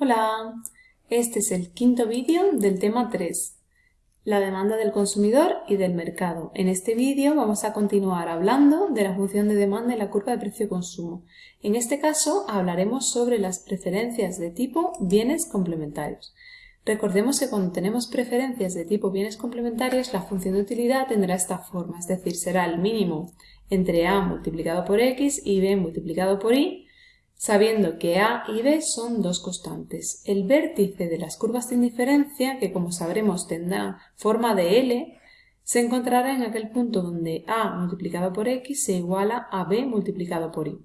Hola, este es el quinto vídeo del tema 3, la demanda del consumidor y del mercado. En este vídeo vamos a continuar hablando de la función de demanda y la curva de precio-consumo. En este caso hablaremos sobre las preferencias de tipo bienes complementarios. Recordemos que cuando tenemos preferencias de tipo bienes complementarios, la función de utilidad tendrá esta forma, es decir, será el mínimo entre a multiplicado por x y b multiplicado por y, sabiendo que a y b son dos constantes. El vértice de las curvas de indiferencia, que como sabremos tendrá forma de L, se encontrará en aquel punto donde a multiplicado por x se iguala a b multiplicado por y.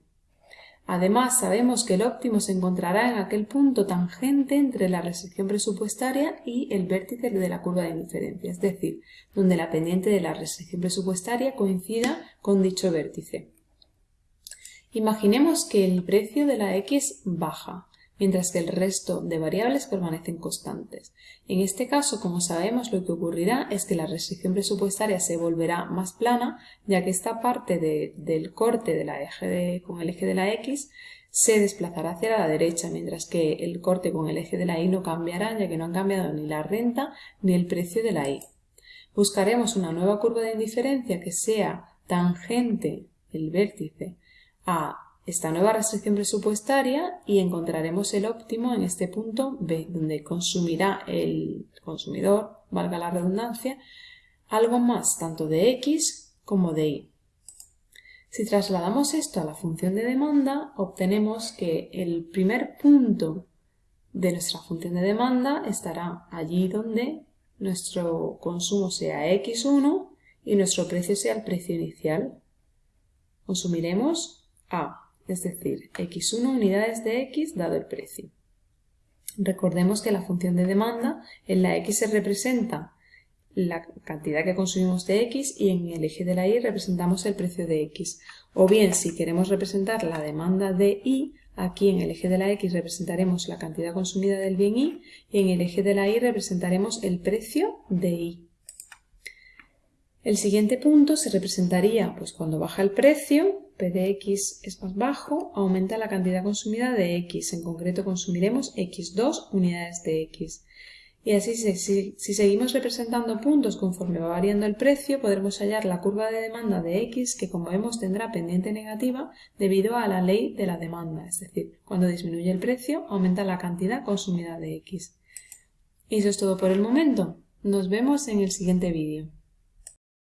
Además, sabemos que el óptimo se encontrará en aquel punto tangente entre la restricción presupuestaria y el vértice de la curva de indiferencia, es decir, donde la pendiente de la restricción presupuestaria coincida con dicho vértice. Imaginemos que el precio de la X baja, mientras que el resto de variables permanecen constantes. En este caso, como sabemos, lo que ocurrirá es que la restricción presupuestaria se volverá más plana, ya que esta parte del corte de la eje con el eje de la X se desplazará hacia la derecha, mientras que el corte con el eje de la Y no cambiará, ya que no han cambiado ni la renta ni el precio de la Y. Buscaremos una nueva curva de indiferencia que sea tangente el vértice a esta nueva restricción presupuestaria y encontraremos el óptimo en este punto B, donde consumirá el consumidor, valga la redundancia, algo más tanto de X como de Y. Si trasladamos esto a la función de demanda, obtenemos que el primer punto de nuestra función de demanda estará allí donde nuestro consumo sea X1 y nuestro precio sea el precio inicial. Consumiremos a, es decir, x1 unidades de x dado el precio. Recordemos que la función de demanda en la x se representa la cantidad que consumimos de x y en el eje de la y representamos el precio de x. O bien, si queremos representar la demanda de y, aquí en el eje de la x representaremos la cantidad consumida del bien y y en el eje de la y representaremos el precio de y. El siguiente punto se representaría pues, cuando baja el precio, P de x es más bajo, aumenta la cantidad consumida de x, en concreto consumiremos x2 unidades de x. Y así, si, seguimos representando puntos conforme va variando el precio, podremos hallar la curva de demanda de x que, como vemos, tendrá pendiente negativa debido a la ley de la demanda, es decir, cuando disminuye el precio, aumenta la cantidad consumida de x. Y eso es todo por el momento. Nos vemos en el siguiente vídeo.